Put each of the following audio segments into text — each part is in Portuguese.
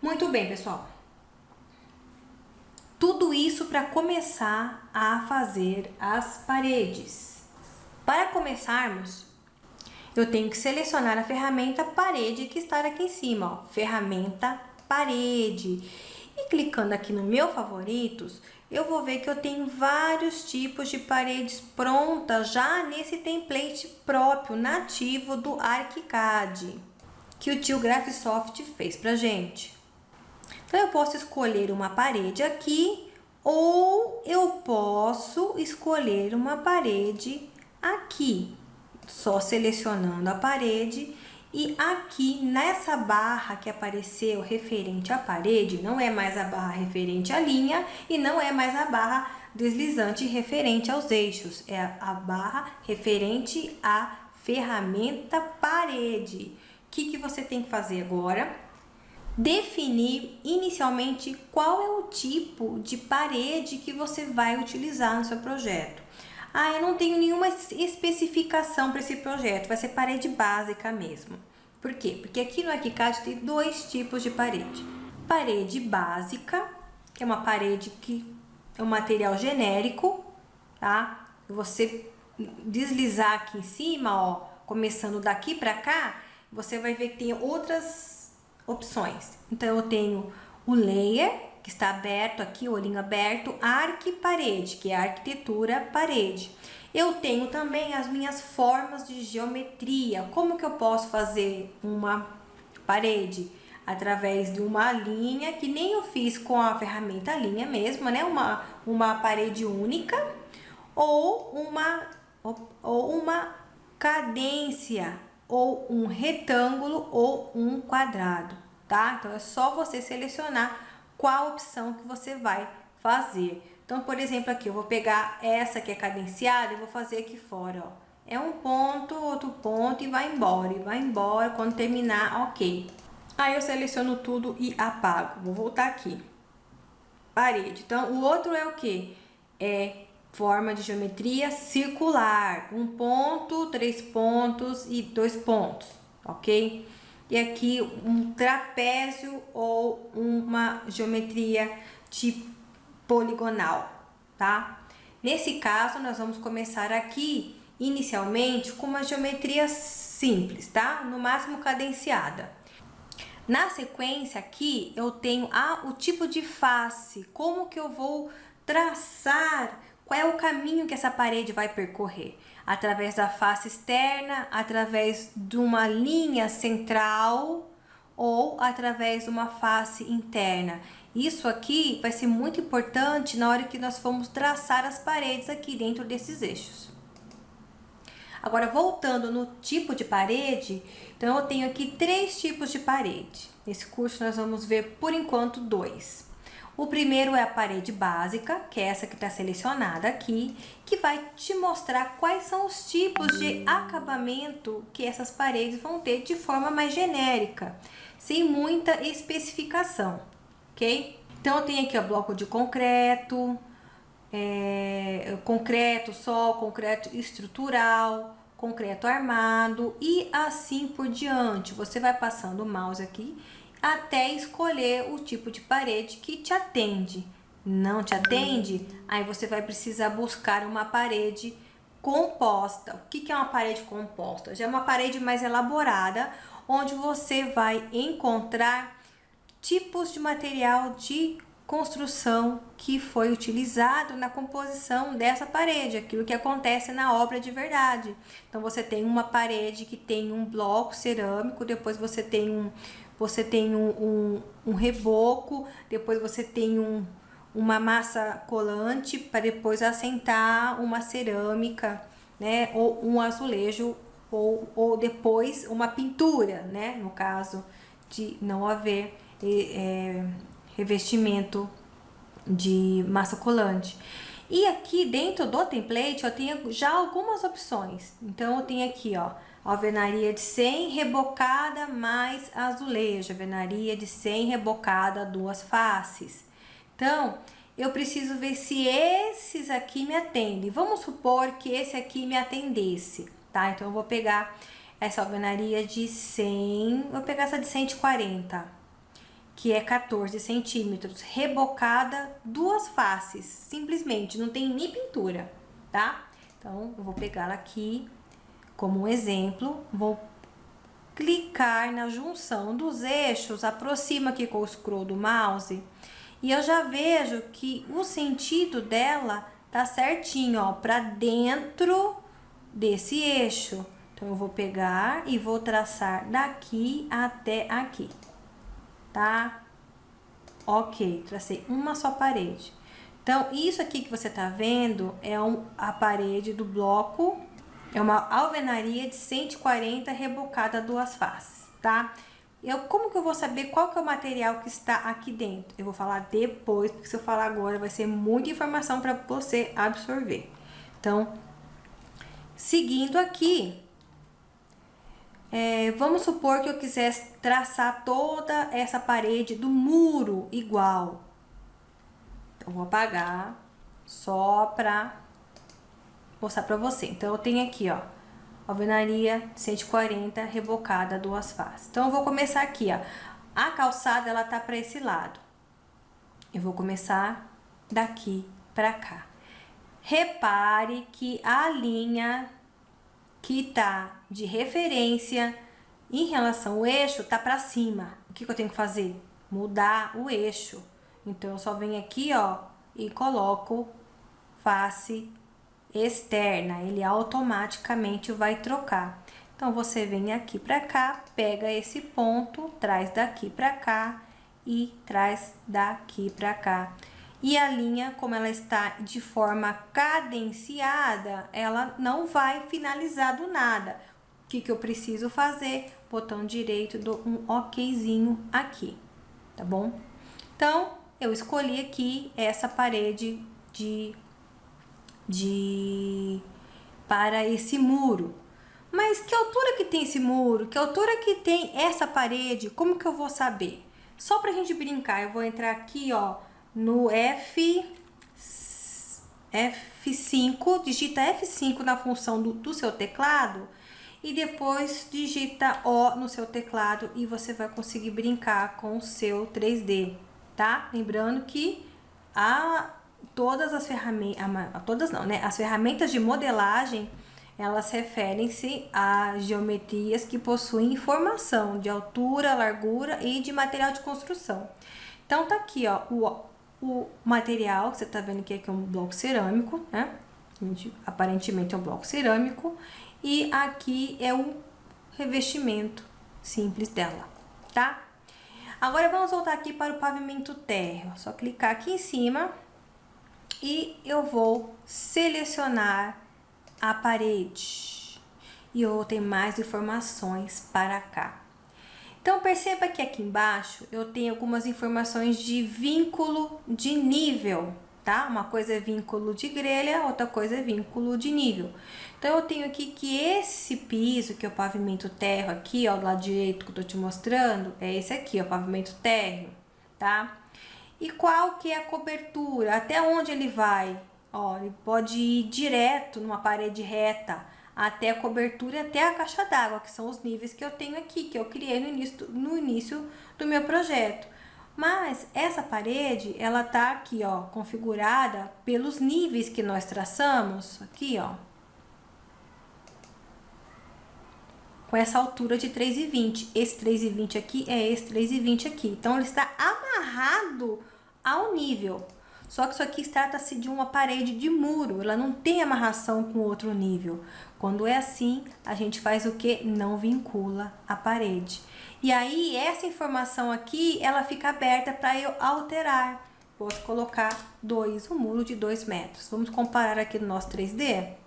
Muito bem, pessoal. Tudo isso para começar a fazer as paredes. Para começarmos, eu tenho que selecionar a ferramenta parede que está aqui em cima, ó, ferramenta parede. E clicando aqui no meu favoritos, eu vou ver que eu tenho vários tipos de paredes prontas já nesse template próprio, nativo do ArchiCAD, que o tio Graphisoft fez pra gente. Então, eu posso escolher uma parede aqui, ou eu posso escolher uma parede aqui, só selecionando a parede e aqui nessa barra que apareceu referente à parede, não é mais a barra referente à linha e não é mais a barra deslizante referente aos eixos, é a barra referente à ferramenta parede. O que, que você tem que fazer agora? Definir inicialmente qual é o tipo de parede que você vai utilizar no seu projeto. Ah, eu não tenho nenhuma especificação para esse projeto, vai ser parede básica mesmo. Por quê? Porque aqui no ArchiCAD tem dois tipos de parede. Parede básica, que é uma parede que é um material genérico, tá? Você deslizar aqui em cima, ó, começando daqui para cá, você vai ver que tem outras opções. Então, eu tenho o layer, que está aberto aqui, olhinho aberto, arque parede, que é arquitetura parede. Eu tenho também as minhas formas de geometria. Como que eu posso fazer uma parede? Através de uma linha, que nem eu fiz com a ferramenta linha mesmo, né? Uma, uma parede única ou uma, ou uma cadência, ou um retângulo ou um quadrado, tá? Então, é só você selecionar qual opção que você vai fazer. Então, por exemplo, aqui eu vou pegar essa que é cadenciada e vou fazer aqui fora, ó. É um ponto, outro ponto e vai embora, e vai embora, quando terminar, ok. Aí eu seleciono tudo e apago. Vou voltar aqui. Parede. Então, o outro é o que? É forma de geometria circular. Um ponto, três pontos e dois pontos, ok? E aqui um trapézio ou uma geometria de poligonal, tá? Nesse caso, nós vamos começar aqui, inicialmente, com uma geometria simples, tá? No máximo cadenciada. Na sequência aqui, eu tenho ah, o tipo de face, como que eu vou traçar, qual é o caminho que essa parede vai percorrer. Através da face externa, através de uma linha central ou através de uma face interna. Isso aqui vai ser muito importante na hora que nós formos traçar as paredes aqui dentro desses eixos. Agora, voltando no tipo de parede, então eu tenho aqui três tipos de parede. Nesse curso nós vamos ver, por enquanto, dois. O primeiro é a parede básica, que é essa que está selecionada aqui, que vai te mostrar quais são os tipos de acabamento que essas paredes vão ter de forma mais genérica, sem muita especificação ok? Então, eu tenho aqui o bloco de concreto, é, concreto só, concreto estrutural, concreto armado e assim por diante. Você vai passando o mouse aqui até escolher o tipo de parede que te atende. Não te atende? Aí você vai precisar buscar uma parede composta. O que é uma parede composta? Já é uma parede mais elaborada, onde você vai encontrar tipos de material de construção que foi utilizado na composição dessa parede, aquilo que acontece na obra de verdade. Então, você tem uma parede que tem um bloco cerâmico, depois você tem um, você tem um, um, um reboco, depois você tem um, uma massa colante para depois assentar uma cerâmica, né, ou um azulejo, ou, ou depois uma pintura, né, no caso de não haver é, revestimento de massa colante. E aqui dentro do template eu tenho já algumas opções. Então eu tenho aqui, ó, alvenaria de 100 rebocada mais azulejo, alvenaria de 100 rebocada duas faces. Então, eu preciso ver se esses aqui me atendem. Vamos supor que esse aqui me atendesse, tá? Então eu vou pegar essa alvenaria de 100, vou pegar essa de 140 que é 14 centímetros, rebocada duas faces, simplesmente, não tem nem pintura, tá? Então, eu vou pegar aqui como um exemplo, vou clicar na junção dos eixos, aproxima aqui com o scroll do mouse, e eu já vejo que o sentido dela tá certinho, ó, para dentro desse eixo. Então, eu vou pegar e vou traçar daqui até aqui, tá? Ok, tracei uma só parede. Então, isso aqui que você tá vendo é um, a parede do bloco, é uma alvenaria de 140 rebocada duas faces, tá? Eu, como que eu vou saber qual que é o material que está aqui dentro? Eu vou falar depois, porque se eu falar agora vai ser muita informação para você absorver. Então, seguindo aqui, é, vamos supor que eu quisesse traçar toda essa parede do muro igual. Então, vou apagar só para mostrar para você. Então, eu tenho aqui, ó, alvenaria 140 rebocada duas faces. Então, eu vou começar aqui, ó. A calçada, ela tá para esse lado. Eu vou começar daqui para cá. Repare que a linha que tá de referência em relação ao eixo tá para cima. O que, que eu tenho que fazer? Mudar o eixo. Então, eu só venho aqui, ó, e coloco face externa. Ele automaticamente vai trocar. Então, você vem aqui para cá, pega esse ponto, traz daqui para cá e traz daqui para cá. E a linha, como ela está de forma cadenciada, ela não vai finalizar do nada. O que, que eu preciso fazer? Botão direito, dou um okzinho aqui, tá bom? Então, eu escolhi aqui essa parede de, de para esse muro. Mas que altura que tem esse muro? Que altura que tem essa parede? Como que eu vou saber? Só pra gente brincar, eu vou entrar aqui, ó, no F, F5, digita F5 na função do, do seu teclado e depois digita O no seu teclado e você vai conseguir brincar com o seu 3D, tá? Lembrando que a, todas as ferramentas, todas não, né? As ferramentas de modelagem, elas referem-se a geometrias que possuem informação de altura, largura e de material de construção. Então, tá aqui, ó, o o material, que você tá vendo que aqui é um bloco cerâmico, né? Aparentemente é um bloco cerâmico. E aqui é o revestimento simples dela, tá? Agora vamos voltar aqui para o pavimento térreo. Só clicar aqui em cima e eu vou selecionar a parede. E eu vou ter mais informações para cá. Então, perceba que aqui embaixo eu tenho algumas informações de vínculo de nível, tá? Uma coisa é vínculo de grelha, outra coisa é vínculo de nível. Então, eu tenho aqui que esse piso, que é o pavimento térreo aqui, ó, do lado direito que eu tô te mostrando, é esse aqui, ó, pavimento térreo, tá? E qual que é a cobertura? Até onde ele vai? Ó, ele pode ir direto numa parede reta, até a cobertura até a caixa d'água, que são os níveis que eu tenho aqui, que eu criei no início, no início do meu projeto. Mas essa parede, ela tá aqui, ó, configurada pelos níveis que nós traçamos, aqui, ó. Com essa altura de 3,20. Esse 3,20 aqui é esse 3,20 aqui. Então, ele está amarrado ao nível. Só que isso aqui trata-se de uma parede de muro, ela não tem amarração com outro nível. Quando é assim, a gente faz o que? Não vincula a parede. E aí, essa informação aqui, ela fica aberta para eu alterar. Posso colocar dois, um muro de 2 metros. Vamos comparar aqui no nosso 3D?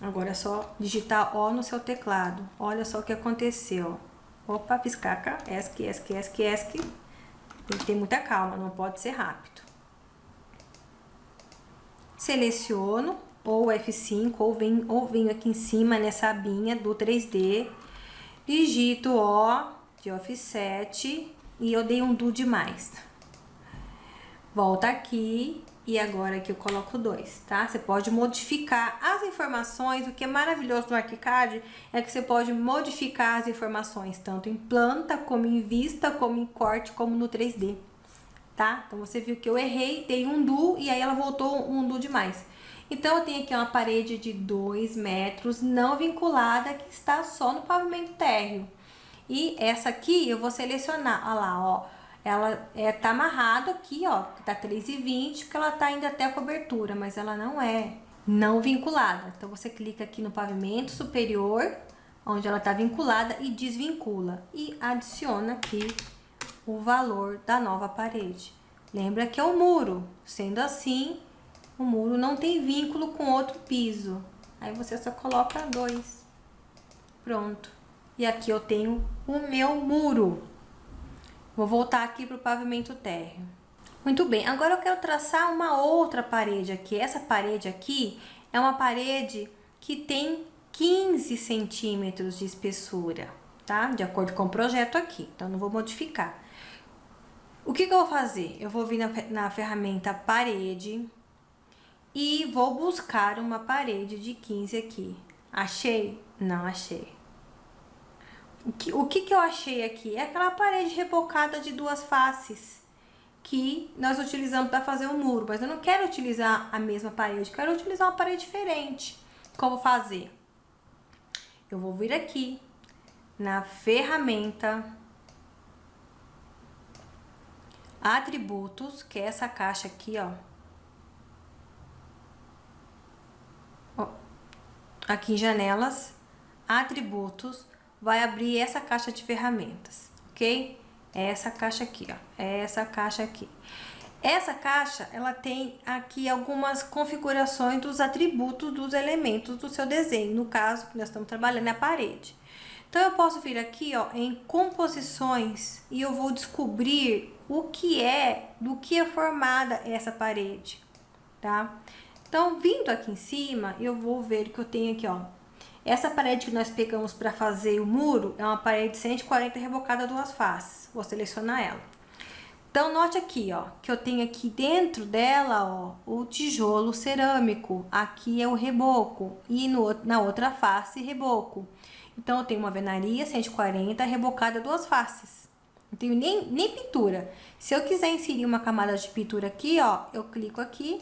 Agora é só digitar O no seu teclado. Olha só o que aconteceu. Opa, piscaca, ESC, ESC, ESC, ESC. Tem que ter muita calma, não pode ser rápido seleciono ou F5 ou venho, ou venho aqui em cima nessa abinha do 3D, digito O de offset e eu dei um do demais. Volta aqui e agora aqui eu coloco dois, tá? Você pode modificar as informações, o que é maravilhoso no ArchiCAD é que você pode modificar as informações, tanto em planta, como em vista, como em corte, como no 3D, tá? Então, você viu que eu errei, dei um do e aí ela voltou um do demais. Então, eu tenho aqui uma parede de 2 metros não vinculada que está só no pavimento térreo. E essa aqui eu vou selecionar, olha lá, ó, ela é, tá amarrado aqui, ó, tá 3,20, porque ela tá indo até a cobertura, mas ela não é não vinculada. Então, você clica aqui no pavimento superior, onde ela tá vinculada, e desvincula. E adiciona aqui o valor da nova parede. Lembra que é o muro. Sendo assim, o muro não tem vínculo com outro piso. Aí, você só coloca dois. Pronto. E aqui eu tenho o meu muro. Vou voltar aqui para o pavimento térreo. Muito bem, agora eu quero traçar uma outra parede aqui. Essa parede aqui é uma parede que tem 15 centímetros de espessura, tá? De acordo com o projeto aqui, então não vou modificar. O que, que eu vou fazer? Eu vou vir na, na ferramenta parede e vou buscar uma parede de 15 aqui. Achei? Não achei. O que, o que, que eu achei aqui? É aquela parede rebocada de duas faces que nós utilizamos para fazer o um muro, mas eu não quero utilizar a mesma parede, quero utilizar uma parede diferente. Como fazer? Eu vou vir aqui na ferramenta atributos, que é essa caixa aqui, ó. Aqui em janelas, atributos, vai abrir essa caixa de ferramentas, ok? É essa caixa aqui, ó, é essa caixa aqui. Essa caixa, ela tem aqui algumas configurações dos atributos dos elementos do seu desenho, no caso, que nós estamos trabalhando é a parede. Então, eu posso vir aqui, ó, em composições e eu vou descobrir o que é, do que é formada essa parede, tá? Então, vindo aqui em cima, eu vou ver que eu tenho aqui, ó, essa parede que nós pegamos para fazer o muro é uma parede 140 rebocada duas faces. Vou selecionar ela. Então, note aqui, ó, que eu tenho aqui dentro dela, ó, o tijolo cerâmico. Aqui é o reboco e no, na outra face, reboco. Então, eu tenho uma venaria 140 rebocada duas faces. Não tenho nem, nem pintura. Se eu quiser inserir uma camada de pintura aqui, ó, eu clico aqui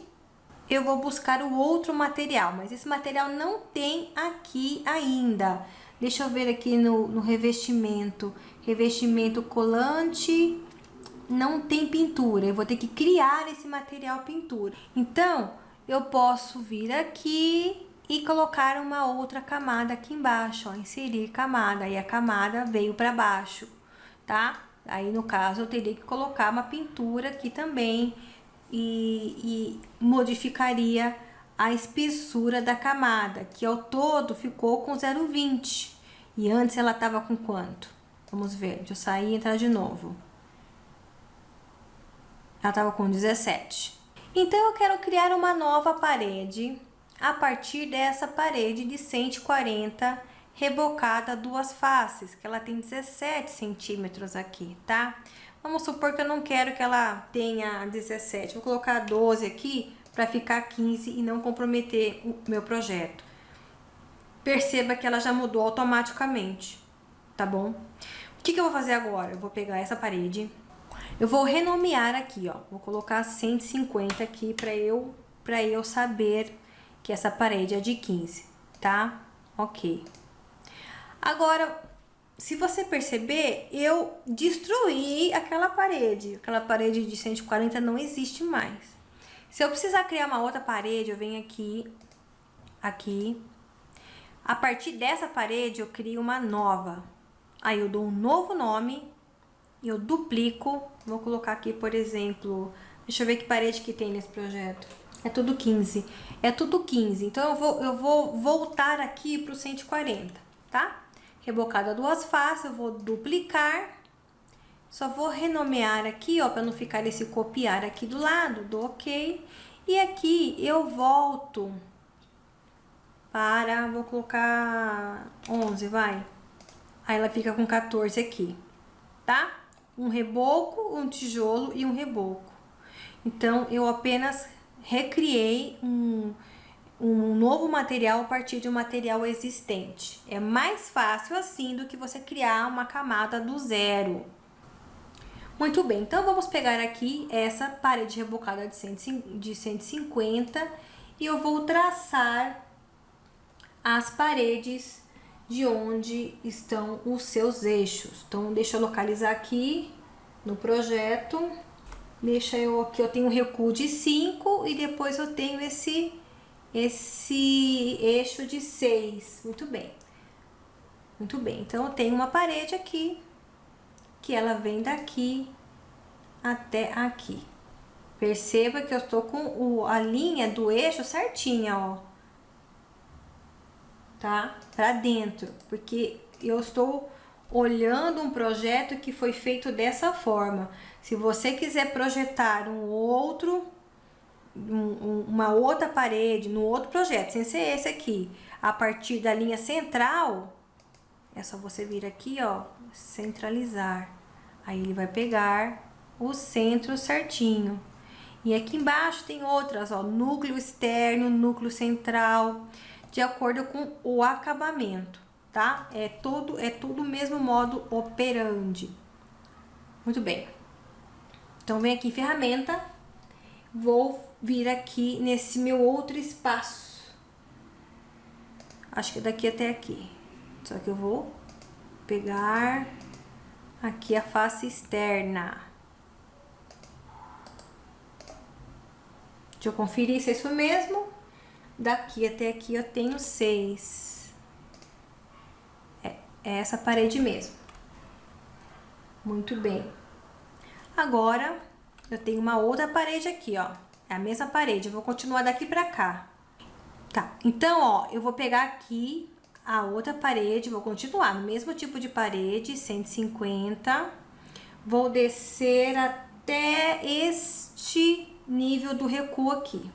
eu vou buscar o outro material, mas esse material não tem aqui ainda. Deixa eu ver aqui no, no revestimento. Revestimento colante, não tem pintura. Eu vou ter que criar esse material pintura. Então, eu posso vir aqui e colocar uma outra camada aqui embaixo, ó, inserir camada. Aí a camada veio para baixo, tá? Aí, no caso, eu teria que colocar uma pintura aqui também e, e modificaria a espessura da camada, que ao todo ficou com 0,20. E antes ela estava com quanto? Vamos ver, deixa eu sair e entrar de novo. Ela estava com 17. Então, eu quero criar uma nova parede a partir dessa parede de 140 rebocada duas faces, que ela tem 17 centímetros aqui, tá? Vamos supor que eu não quero que ela tenha 17. Vou colocar 12 aqui para ficar 15 e não comprometer o meu projeto. Perceba que ela já mudou automaticamente, tá bom? O que, que eu vou fazer agora? Eu vou pegar essa parede, eu vou renomear aqui, ó. Vou colocar 150 aqui para eu, pra eu saber que essa parede é de 15, tá? Ok. Agora, se você perceber, eu destruí aquela parede. Aquela parede de 140 não existe mais. Se eu precisar criar uma outra parede, eu venho aqui, aqui. A partir dessa parede, eu crio uma nova. Aí eu dou um novo nome, eu duplico. Vou colocar aqui, por exemplo, deixa eu ver que parede que tem nesse projeto. É tudo 15. É tudo 15. Então, eu vou, eu vou voltar aqui para o 140, tá? Rebocada duas faces, eu vou duplicar, só vou renomear aqui, ó, para não ficar esse copiar aqui do lado, do ok. E aqui eu volto para, vou colocar 11, vai. Aí ela fica com 14 aqui, tá? Um reboco, um tijolo e um reboco. Então, eu apenas recriei um, um novo material a partir de um material existente. É mais fácil assim do que você criar uma camada do zero. Muito bem, então vamos pegar aqui essa parede rebocada de 150 e eu vou traçar as paredes de onde estão os seus eixos. Então, deixa eu localizar aqui no projeto. Deixa eu aqui, eu tenho um recuo de 5 e depois eu tenho esse, esse eixo de 6. Muito bem. Muito bem, então eu tenho uma parede aqui, que ela vem daqui até aqui. Perceba que eu estou com o, a linha do eixo certinha, ó tá? Para dentro, porque eu estou olhando um projeto que foi feito dessa forma. Se você quiser projetar um outro, um, uma outra parede, no outro projeto, sem ser esse aqui, a partir da linha central, é só você vir aqui, ó, centralizar. Aí ele vai pegar o centro certinho. E aqui embaixo tem outras, ó, núcleo externo, núcleo central de acordo com o acabamento, tá? É todo é tudo o mesmo modo operandi. Muito bem. Então, vem aqui em ferramenta, vou vir aqui nesse meu outro espaço. Acho que daqui até aqui. Só que eu vou pegar aqui a face externa. Deixa eu conferir se é isso mesmo. Daqui até aqui eu tenho seis. É, é essa parede mesmo. Muito bem. Agora, eu tenho uma outra parede aqui, ó. É a mesma parede, eu vou continuar daqui pra cá. Tá, então, ó, eu vou pegar aqui a outra parede, vou continuar no mesmo tipo de parede, 150. Vou descer até este nível do recuo aqui,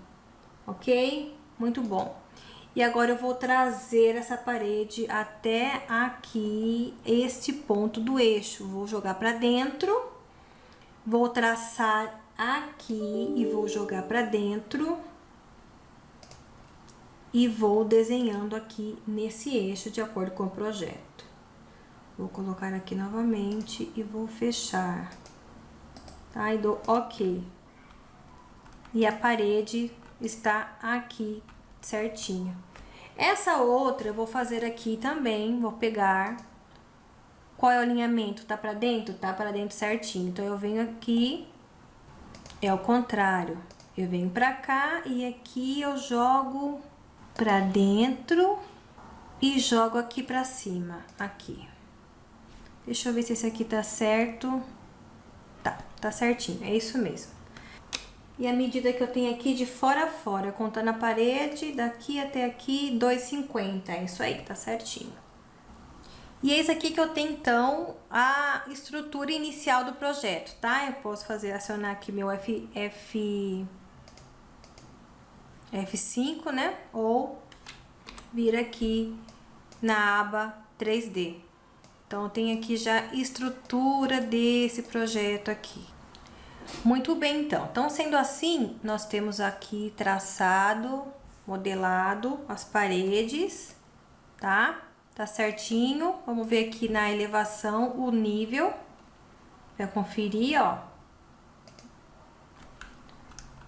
ok? Muito bom. E agora eu vou trazer essa parede até aqui, este ponto do eixo. Vou jogar para dentro, vou traçar aqui e vou jogar para dentro. E vou desenhando aqui nesse eixo de acordo com o projeto. Vou colocar aqui novamente e vou fechar. Tá? E dou ok. E a parede está aqui certinho. Essa outra eu vou fazer aqui também, vou pegar. Qual é o alinhamento? Tá pra dentro? Tá pra dentro certinho. Então, eu venho aqui, é o contrário. Eu venho pra cá e aqui eu jogo pra dentro e jogo aqui pra cima, aqui. Deixa eu ver se esse aqui tá certo. Tá, tá certinho, é isso mesmo. E a medida que eu tenho aqui de fora a fora, contando a parede, daqui até aqui, 2,50. É isso aí, tá certinho. E eis aqui que eu tenho, então, a estrutura inicial do projeto, tá? Eu posso fazer, acionar aqui meu F, F, F5, né? Ou vir aqui na aba 3D. Então, eu tenho aqui já estrutura desse projeto aqui. Muito bem, então. Então, sendo assim, nós temos aqui traçado, modelado as paredes, tá? Tá certinho. Vamos ver aqui na elevação o nível. Pra conferir, ó.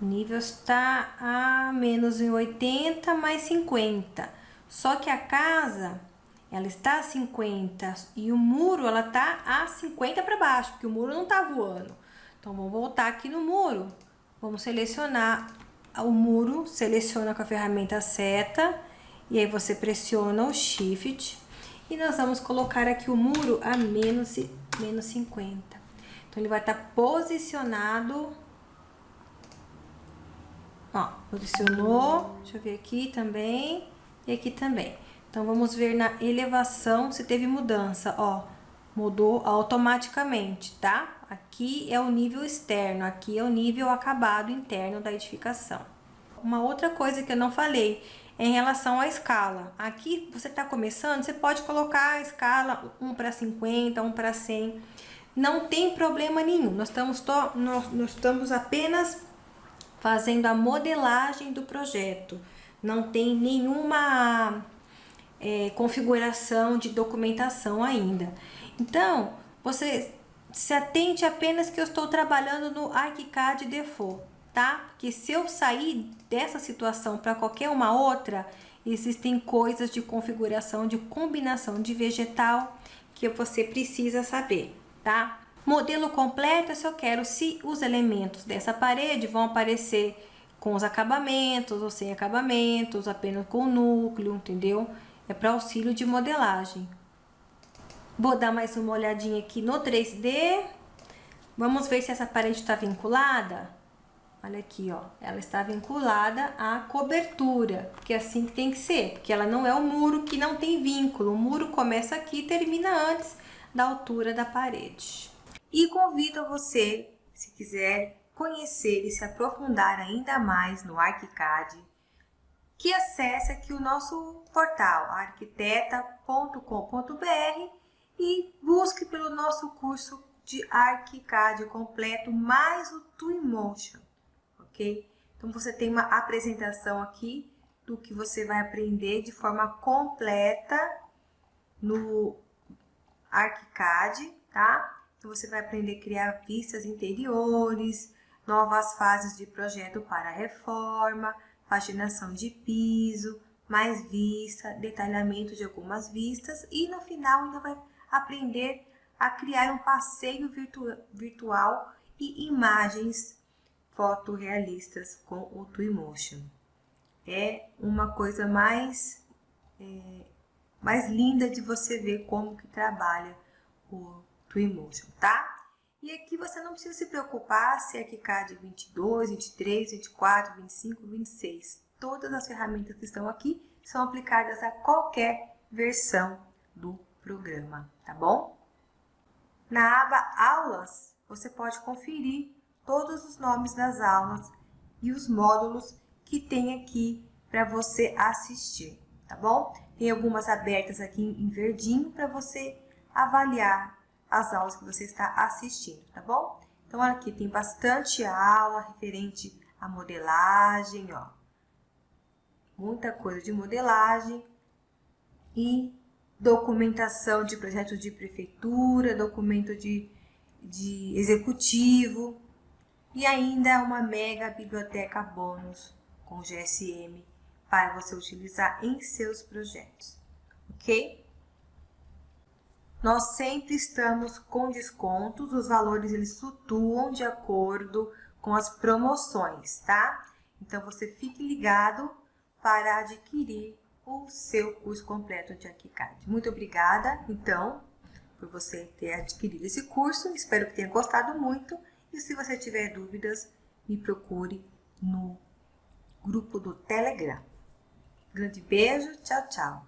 O nível está a menos em 80 mais 50. Só que a casa, ela está a 50 e o muro, ela tá a 50 para baixo, porque o muro não tá voando. Então, vamos voltar aqui no muro. Vamos selecionar o muro, seleciona com a ferramenta seta, e aí você pressiona o Shift, e nós vamos colocar aqui o muro a menos, menos 50. Então, ele vai estar tá posicionado, ó, posicionou, deixa eu ver aqui também, e aqui também. Então, vamos ver na elevação se teve mudança, ó, mudou automaticamente, tá? Aqui é o nível externo, aqui é o nível acabado interno da edificação. Uma outra coisa que eu não falei em relação à escala. Aqui você está começando, você pode colocar a escala 1 para 50, 1 para 100. Não tem problema nenhum, nós estamos, to, nós, nós estamos apenas fazendo a modelagem do projeto. Não tem nenhuma é, configuração de documentação ainda. Então, você se atente apenas que eu estou trabalhando no ArchiCAD Default, tá? Porque se eu sair dessa situação para qualquer uma outra, existem coisas de configuração, de combinação de vegetal que você precisa saber, tá? Modelo completo, se eu quero se os elementos dessa parede vão aparecer com os acabamentos ou sem acabamentos, apenas com o núcleo, entendeu? É para auxílio de modelagem. Vou dar mais uma olhadinha aqui no 3D. Vamos ver se essa parede está vinculada. Olha aqui, ó. Ela está vinculada à cobertura, porque é assim que tem que ser. Porque ela não é um muro que não tem vínculo. O muro começa aqui e termina antes da altura da parede. E convido você, se quiser conhecer e se aprofundar ainda mais no ArchiCAD, que acesse aqui o nosso portal arquiteta.com.br e busque pelo nosso curso de ArchiCAD completo mais o Twinmotion, ok? Então você tem uma apresentação aqui do que você vai aprender de forma completa no ArchiCAD, tá? Então, você vai aprender a criar vistas interiores, novas fases de projeto para reforma, paginação de piso, mais vista, detalhamento de algumas vistas e no final ainda vai aprender a criar um passeio virtu virtual e imagens fotorrealistas com o Twinmotion. É uma coisa mais, é, mais linda de você ver como que trabalha o Twinmotion, tá? E aqui você não precisa se preocupar se é KiCad 22, 23, 24, 25, 26. Todas as ferramentas que estão aqui são aplicadas a qualquer versão do programa, tá bom? Na aba Aulas, você pode conferir todos os nomes das aulas e os módulos que tem aqui para você assistir, tá bom? Tem algumas abertas aqui em verdinho para você avaliar as aulas que você está assistindo, tá bom? Então, aqui tem bastante aula referente à modelagem, ó. Muita coisa de modelagem e documentação de projeto de prefeitura, documento de, de executivo e ainda uma mega biblioteca bônus com GSM para você utilizar em seus projetos, ok? nós sempre estamos com descontos, os valores eles flutuam de acordo com as promoções, tá? Então, você fique ligado para adquirir o seu curso completo de ArchiCAD. Muito obrigada, então, por você ter adquirido esse curso. Espero que tenha gostado muito. E se você tiver dúvidas, me procure no grupo do Telegram. Grande beijo, tchau, tchau.